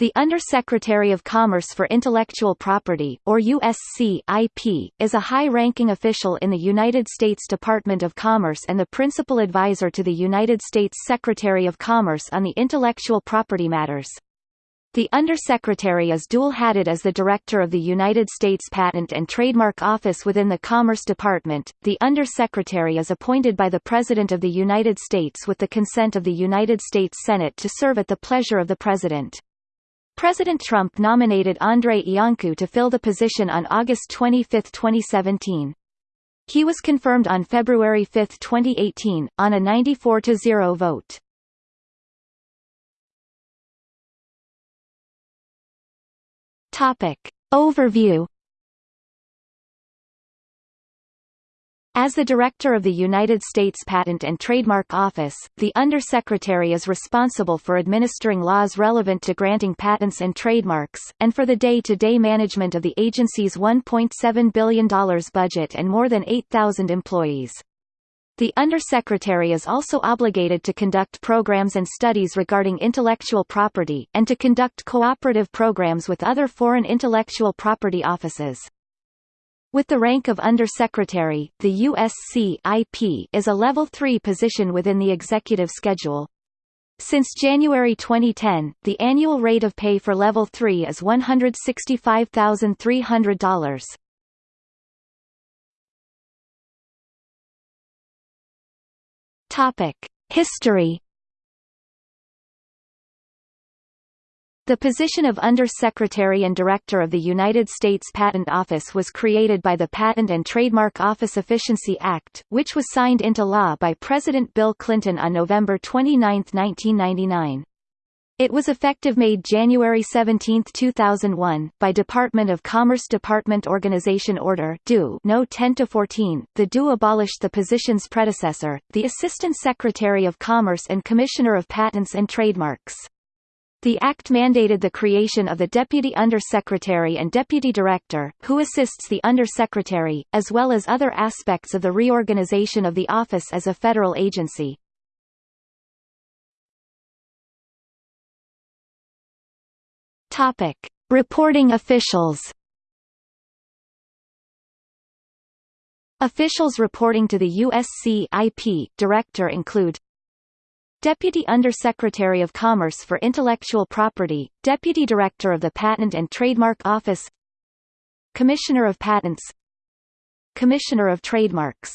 The Undersecretary of Commerce for Intellectual Property, or USC-IP, is a high-ranking official in the United States Department of Commerce and the principal advisor to the United States Secretary of Commerce on the intellectual property matters. The Undersecretary is dual-hatted as the Director of the United States Patent and Trademark Office within the Commerce Department. The Undersecretary is appointed by the President of the United States with the consent of the United States Senate to serve at the pleasure of the President. President Trump nominated Andrei Iancu to fill the position on August 25, 2017. He was confirmed on February 5, 2018, on a 94-0 vote. Topic. Overview As the Director of the United States Patent and Trademark Office, the Undersecretary is responsible for administering laws relevant to granting patents and trademarks, and for the day-to-day -day management of the agency's $1.7 billion budget and more than 8,000 employees. The Undersecretary is also obligated to conduct programs and studies regarding intellectual property, and to conduct cooperative programs with other foreign intellectual property offices. With the rank of Undersecretary, the USC-IP is a Level 3 position within the executive schedule. Since January 2010, the annual rate of pay for Level 3 is $165,300. Topic: History The position of Under-Secretary and Director of the United States Patent Office was created by the Patent and Trademark Office Efficiency Act, which was signed into law by President Bill Clinton on November 29, 1999. It was effective made January 17, 2001, by Department of Commerce Department Organization Order No. 10-14. The DO abolished the position's predecessor, the Assistant Secretary of Commerce and Commissioner of Patents and Trademarks. The Act mandated the creation of the Deputy Undersecretary and Deputy Director, who assists the Undersecretary, as well as other aspects of the reorganization of the office as a federal agency. Topic. Reporting officials Officials reporting to the USC IP Director include Deputy Undersecretary of Commerce for Intellectual Property, Deputy Director of the Patent and Trademark Office Commissioner of Patents Commissioner of Trademarks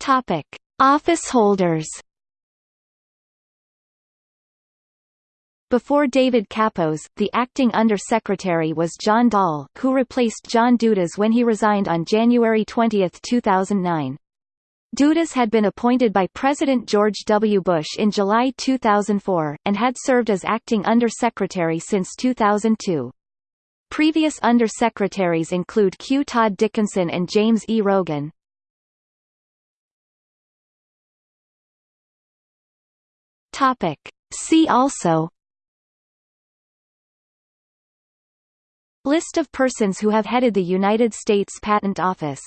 Topic. Office holders Before David Kappos, the acting Under-Secretary was John Doll, who replaced John Dudas when he resigned on January 20, 2009. Dudas had been appointed by President George W. Bush in July 2004, and had served as acting undersecretary since 2002. Previous undersecretaries include Q. Todd Dickinson and James E. Rogan. See also List of persons who have headed the United States Patent Office